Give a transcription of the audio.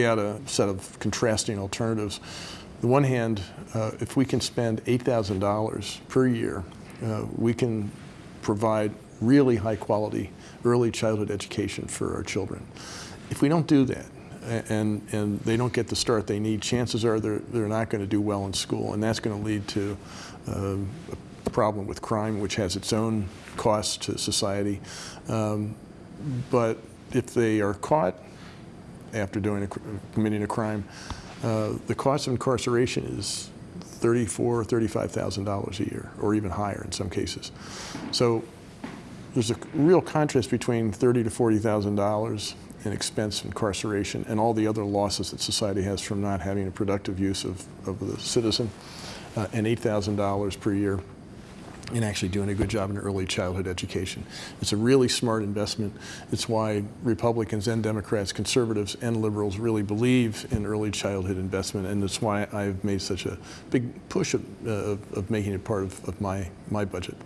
lay out a set of contrasting alternatives. On the one hand, uh, if we can spend $8,000 per year, uh, we can provide really high quality early childhood education for our children. If we don't do that, and, and they don't get the start they need, chances are they're, they're not going to do well in school, and that's going to lead to um, a problem with crime, which has its own costs to society. Um, but if they are caught after doing a, committing a crime, uh, the cost of incarceration is thirty-four, thirty-five thousand dollars a year, or even higher in some cases. So there's a real contrast between thirty to forty thousand dollars in expense incarceration and all the other losses that society has from not having a productive use of, of the citizen, uh, and eight thousand dollars per year in actually doing a good job in early childhood education. It's a really smart investment. It's why Republicans and Democrats, conservatives and liberals really believe in early childhood investment, and it's why I've made such a big push of, uh, of making it part of, of my, my budget.